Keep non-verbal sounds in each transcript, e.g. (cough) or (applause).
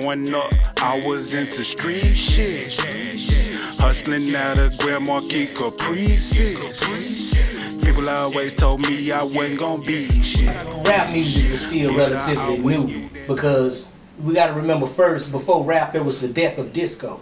Growing up, I was into street shit. Hustling out of Grand Marquis Caprices. People always told me I wasn't gonna be shit. Rap music is still relatively new because we got to remember first, before rap, there was the death of disco.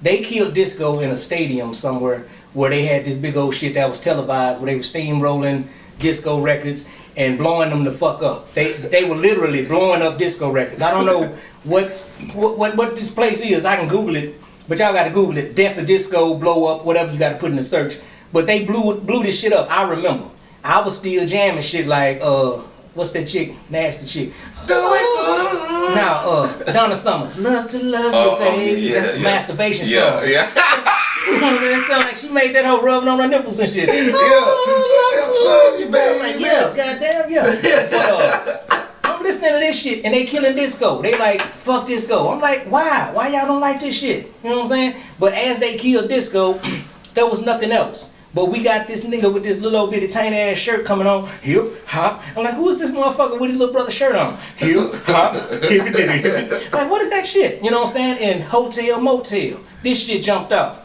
They killed disco in a stadium somewhere where they had this big old shit that was televised, where they were steamrolling disco records and blowing them the fuck up. They they were literally blowing up disco records. I don't know (laughs) what what what, what this place is. I can Google it, but y'all got to Google it. Death of disco, blow up, whatever you got to put in the search. But they blew blew this shit up. I remember. I was still jamming shit like uh, what's that chick? Nasty chick. Do it. (laughs) Now, uh, Donna Summer, love to love Oh, you, oh, baby. yeah, That's the yeah. masturbation Yeah, song. yeah. (laughs) You know what I'm saying? Sound like she made that whole rubbing on her nipples and shit. Yeah. Love you, I'm like, baby. yeah, goddamn, yeah. (laughs) But, uh, I'm listening to this shit and they killing disco. They like, fuck disco. I'm like, why? Why y'all don't like this shit? You know what I'm saying? But as they killed disco, (clears throat) there was nothing else. But we got this nigga with this little old bitty tiny ass shirt coming on. Hip hop. I'm like, who is this motherfucker with his little brother shirt on? Hip hop. (laughs) Like, what is that shit? You know what I'm saying? And hotel motel. This shit jumped off.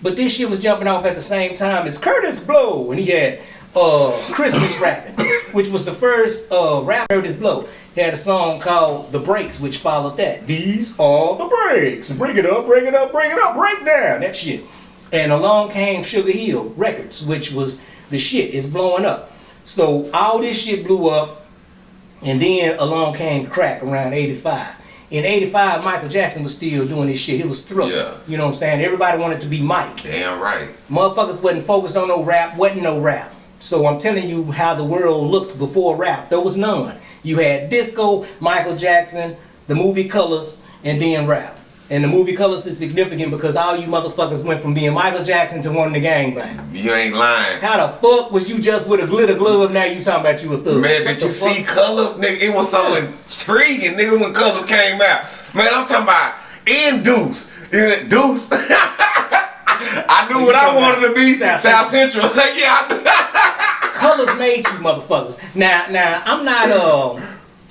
But this shit was jumping off at the same time as Kurtis Blow, and he had uh, Christmas rapping, which was the first uh, rap Kurtis Blow. He had a song called The Breaks, which followed that. These are the breaks. Bring it up, bring it up, bring it up, break down. That shit. And along came Sugar Hill Records, which was the shit. It's blowing up. So all this shit blew up, and then along came crack around 85. In 85, Michael Jackson was still doing this shit. It was thriller. Yeah. You know what I'm saying? Everybody wanted to be Mike. Damn right. Motherfuckers wasn't focused on no rap, wasn't no rap. So I'm telling you how the world looked before rap. There was none. You had disco, Michael Jackson, the movie Colors, and then rap. And the movie Colors is significant because all you motherfuckers went from being Michael Jackson to wanting the gangbang. You ain't lying. How the fuck was you just with a glitter glove now you talking about you a thug? Man, did you see colors, nigga? It was so intriguing, nigga, when colors came out. Man, I'm talking about in Deuce. You know, Deuce. (laughs) I knew what I wanted to be. South South, Central. (laughs) yeah, I colors made you motherfuckers. Now, now I'm not. Uh,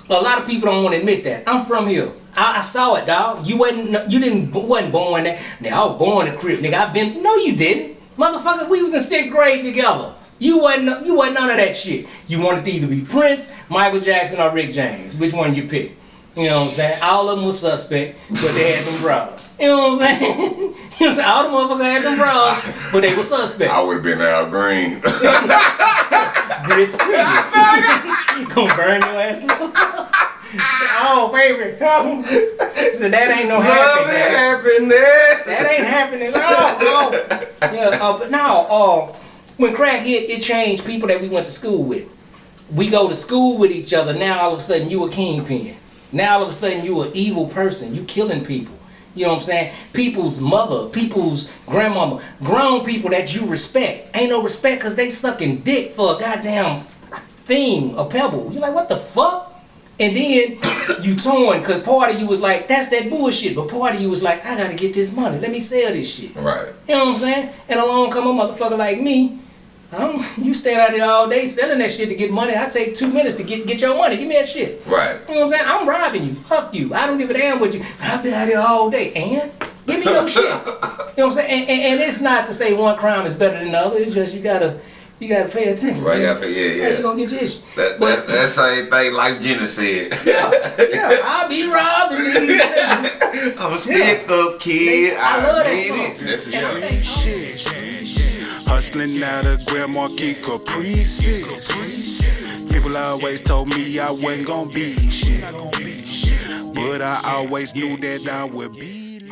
a lot of people don't want to admit that. I'm from here. I, I saw it, dog. You wasn't. You didn't. wasn't born there. Now I was born in crib, nigga. I've been. No, you didn't, motherfucker. We was in sixth grade together. You wasn't. You wasn't none of that shit. You wanted to either be Prince, Michael Jackson, or Rick James. Which one you pick? You know what I'm saying? All of them was suspect, but they had them saying? you know what I'm saying? (laughs) All the motherfuckers had them bras, but they were suspect. I would have been Al Green. (laughs) grits to you. (laughs) Gonna burn your ass. oh, baby. so that ain't no Love happy. happiness. That ain't happening. Oh, no. Yeah, uh, but now, uh, when crack hit, it changed people that we went to school with. We go to school with each other. Now all of a sudden you a kingpin. Now all of a sudden you an evil person. You killing people. You know what I'm saying? People's mother, people's grandmama, grown people that you respect. Ain't no respect because they sucking dick for a goddamn thing, a pebble. You're like, what the fuck? And then (coughs) you torn because part of you was like, that's that bullshit. But part of you was like, I gotta get this money. Let me sell this shit. Right. You know what I'm saying? And along come a motherfucker like me. Um, you stand out there all day selling that shit to get money. I take two minutes to get get your money. Give me that shit. Right. You know what I'm saying? I'm robbing you. Fuck you. I don't give a damn what you. I've been out here all day. And give me your (laughs) shit. You know what I'm saying? And, and, and it's not to say one crime is better than the other. It's just you gotta you gotta pay attention. Right, yeah, yeah, How you yeah. gonna get your shit? That, that, that same thing like Jenna said. (laughs) Yeah, yeah. I'll be robbing these. (laughs) I'm a stick up kid. I love that song. That's a. Shit. Hustling out of Grand Marquis Caprices. People always told me I wasn't gonna be shit. But I always knew that I would be